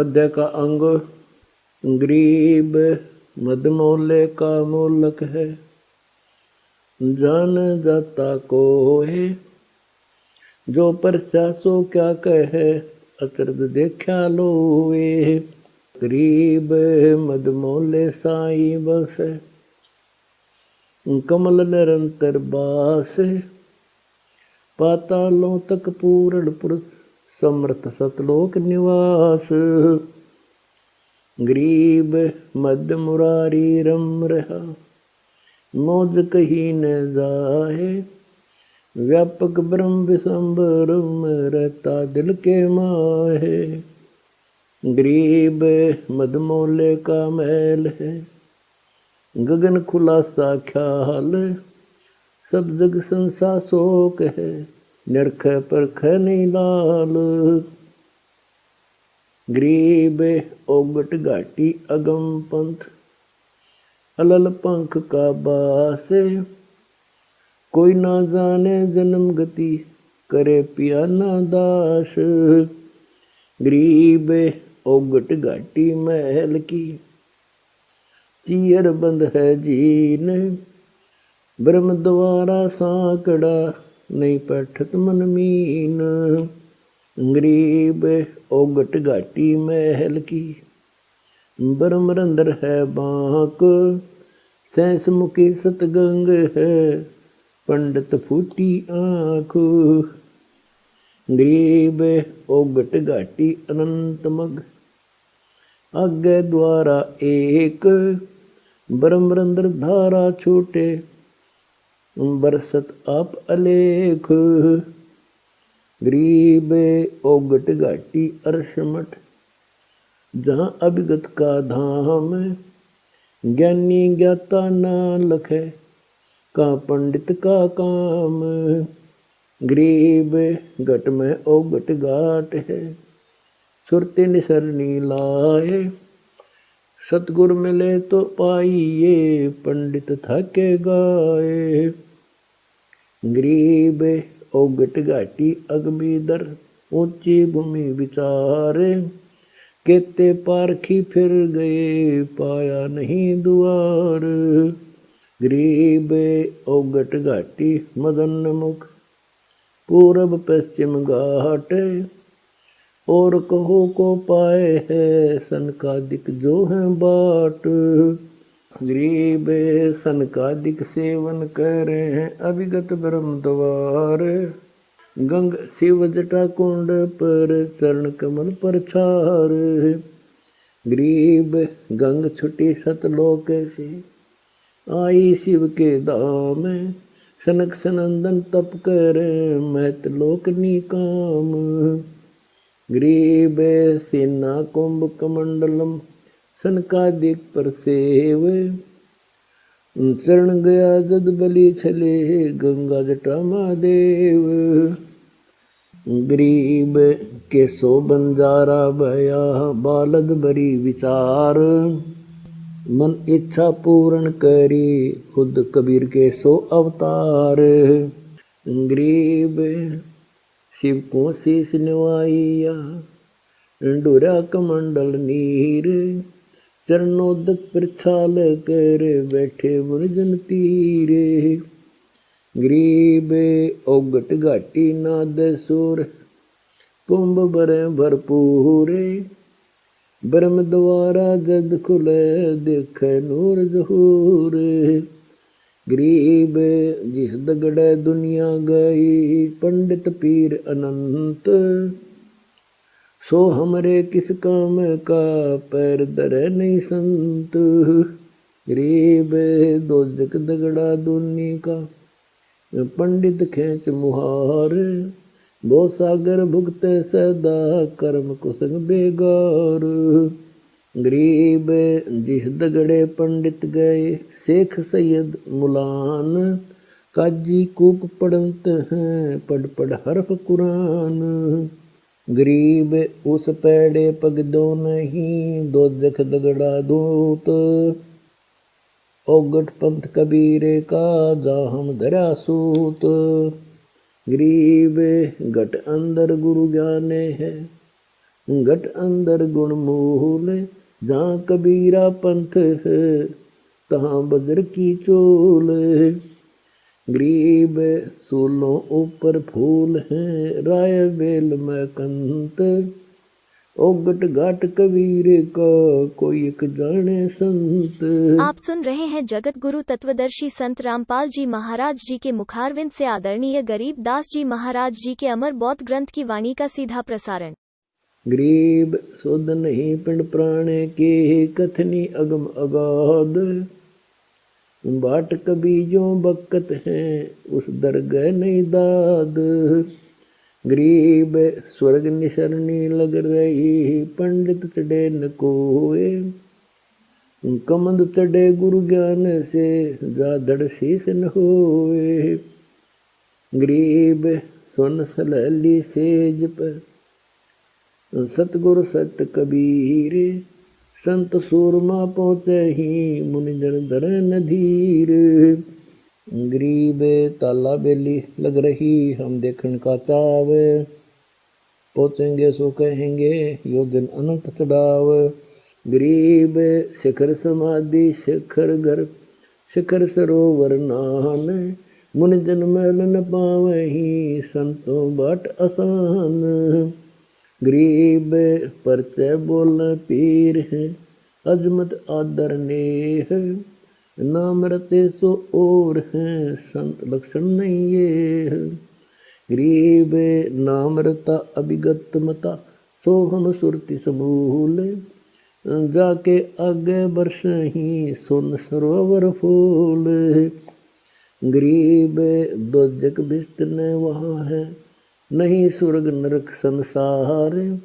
मध्य का अंग, गरीब मदमोले का मोलक है। जान जाता को है, जो परचा सो क्या कहे, अतरद देखा लोए गरीब मदमोले साई बस कमल निरंतर बास पातालों तक पूर्ण पुरुष समर्थ सतलोक निवास। गरीब मध्य मुरारी रम रहा। मौज कही न जाए व्यापक ब्रह्म विसंबरम रहता दिल के माहे। गरीब मदमोले का मैल है। गगन खुलासा ख्याल। सब जग संसा शोक है। निरख परख नहीं लाल गरीब ओगट घाटी अगम पंथ अलल पंख का बास कोई ना जाने जन्म गति करे पिया ना दास गरीब ओगट घाटी महल की चीर बंद है जीन ब्रह्म द्वारा साकड़ा नहीं पैठत मन मीन गरीब ओगट घाटी महल की ब्रह्म रंदर है बांक सैंस मुखी सतगंग है पंडित फूटी आँख गरीब ओगट घाटी अनंत मग आगे द्वारा एक ब्रह्मरंद्र धारा छूटे बरसत आप अलेख। गरीब ओगट घाटी अर्शमठ जहाँ अभिगत का धाम ज्ञानी ज्ञाता ना लखे का पंडित का काम गरीब घट में ओगट घाट है, सुरते निसरनी लाए। सतगुर मिले तो पाइए, पंडित थके गाए। गरीब ओगट घाटी अगमीदर, ऊँची भूमि विचारे। केते पारखी फिर गए, पाया नहीं दुआर। गरीब ओगट घाटी मदन मुख, पूरब पश्चिम घाट। और कहो को पाए है सन का दिक जो है बाट। गरीब सन का दिक सेवन करे हैं अभिगत ब्रह्म द्वार। गंग शिव जटा कुंड पर चरण कमल पर छार। गरीब गंग छुटी सतलोक से आई शिव के दाम सनक सनंदन तप कर मैत लोक निकाम। ग्रीब सेना कुंभ कमंडलम, सनकादिक पर सेव चरण गया जद बलि छले, गंगा जटा महादेव। गरीब के सो बंजारा भया बालद बरी विचार। मन इच्छा पूर्ण करी, खुद कबीर के सो अवतार। गरीब शिव को शीस निवाइया डोरा कमंडल नीर चरणोदक पर छाल कर बैठे वर्जन तीर। गरीब ओगट घाटी नाद सुर, कुंभ बर भरपूर। ब्रह्म द्वारा जद खुले देख नूर जहूर। गरीब जिस दगड़े दुनिया गई, पंडित पीर अनंत। सो हमरे किस काम का पैर दर नहीं संत। गरीब दो जग दगड़ा दुनी का, पंडित खेच मुहार। बो सागर भुगत सदा कर्म कुसंग बेगार। गरीब जिस दगड़े पंडित गए शेख सैयद मुलान काजी कूप पढ़त हैं पढ़ पढ़ हरफ कुरान गरीब उस पैड़े पग दो नहीं दो दख दगड़ा दूत ओगट पंथ कबीरे का जा हम धरा सूत गरीब गट अंदर गुरु ज्ञाने है घट अंदर गुण मूल जहाँ कबीरा पंथ है, तहाँ बदर की चोल ग्रीब सूलों ऊपर फूल हैं, राय बेल में कंत। ओगट घाट कबीर का कोई एक जाने संत। आप सुन रहे हैं जगत गुरु तत्वदर्शी संत रामपाल जी महाराज जी के मुखारविंद से आदरणीय गरीब दास जी महाराज जी के अमर बौद्ध ग्रंथ की वाणी का सीधा प्रसारण। गरीब सुध नहीं पिंड प्राणे के कथनी अगम अगाध बाट कभी जो बकत है उस दरगह नहीं दाद गरीब स्वर्ग निशरणी लग रही पंडित चढ़े न कोए कमंद चढ़े गुरु ज्ञान से जाधड़ शीस न होए गरीब सुन सलहली सेज पर सतगुरु सत कबीर, संत सूरमा पहुँचे ही मुनिजन धर नधीर। गरीब ताला बेली लग रही हम देखने का चाव। पहुँचेंगे सो कहेंगे, यो दिन अनंत चढ़ाव। गरीब शिखर समाधि, शिखर घर, शिखर सरोवर नान मुन जन्मल न पावही, संतों बाट आसान। गरीब परचय बोल पीर है, अजमत आदर नेह नाम रते सो और हैं, संत लक्षण नहीं ये है। गरीब नाम रता अभिगत मता, सो हम सुरति समूल। जाके आगे बरस ही सुन सरोवर फूल। गरीब दो दोजक बिस्तने वहाँ है नहीं स्वर्ग नरक संसार,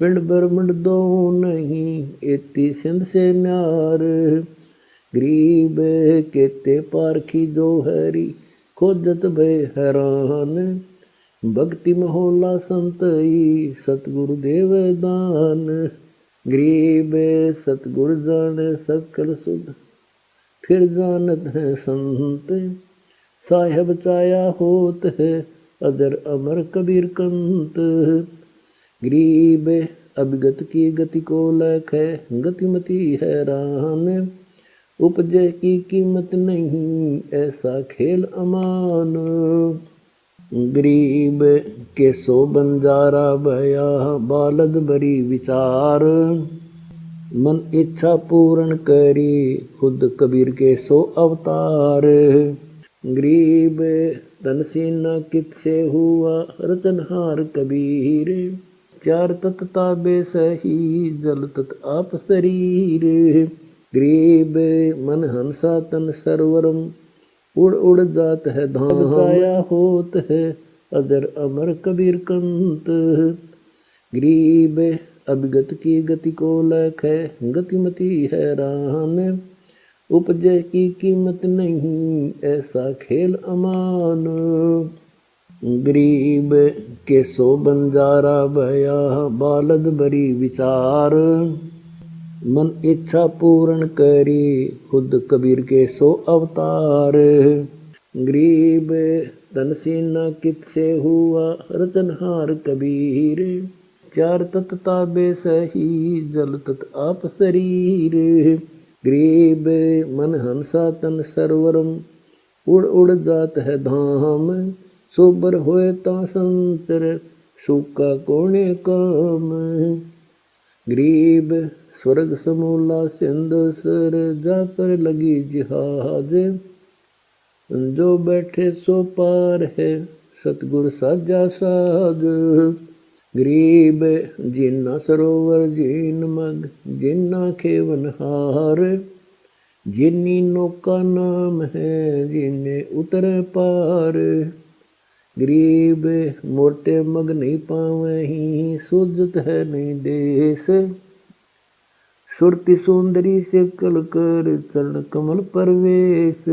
पिंड ब्रह्मंड दो नहीं, एती सिंध से न्यार। गरीब केते पारखी जो हरी, खोजत भय हैरान भक्ति महोला संतई, सतगुरु देव दान। गरीब सतगुरु जान सकल सुध, फिर जानत है संत। साहेब चाया होत है अदर अमर कबीर कंत। गरीब अभिगत की गति को लख है, गतिमती हैरान उपजे की कीमत नहीं, ऐसा खेल अमान। गरीब के सो बंजारा भया बालद बरी विचार। मन इच्छा पूर्ण करी, खुद कबीर के सो अवतार। गरीब तन सीना कित से हुआ? रचनहार कबीर। चार तत्ता बेसही जल तत आप शरीर। ग्रीब मन हंसा तन सरवरम, उड़ उड़ जात है धाम। छाया होत है अदर अमर कबीर कंत। ग्रीब अभिगत की गति को लख है, गतिमती है रान उपजय की कीमत नहीं, ऐसा खेल अमान। गरीब के सो बंजारा भया बालद बरी विचार। मन इच्छा पूर्ण करी, खुद कबीर के सो अवतार। गरीब तन सीना कित से हुआ रचनहार कबीर। चार तत्ता बेसही, जल तत आप शरीर। गरीब मन हंसा तन सरवरम, उड़ उड़ जात है धाम, सोबर होए ता संतर सूका कोणे काम। गरीब स्वर्ग समूला सिंध सर जा पर लगी जिहाज, जो बैठे सो पार है, सतगुर साजा साज। गरीब जिन्ना सरोवर जिन मग, जिन्ना खेवन हार। जिन्नी नौका नाम है, जिन्ने उतर पार। गरीब मोटे मग नहीं पावे ही, सुजत है नहीं देश। सुरति सुंदरी से कल कर चरण कमल परवेश।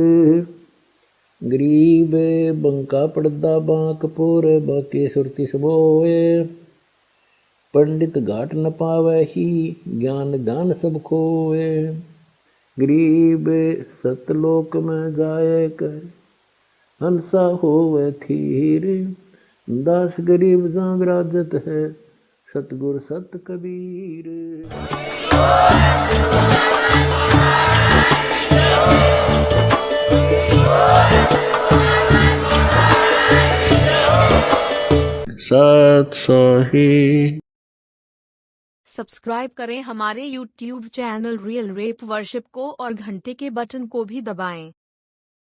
गरीब बंका पड़दा बांक पोर, बाके सुरति सबोए। पंडित घाट न पावे ही ज्ञान दान सब खोए। गरीब सतलोक में जाए कर, हंसा होवे थीर दास गरीब जागराजत है, सतगुर सत कबीर। सत सोही सब्सक्राइब करें हमारे YouTube channel Real Rap Worship को और घंटे के बटन को भी दबाएँ।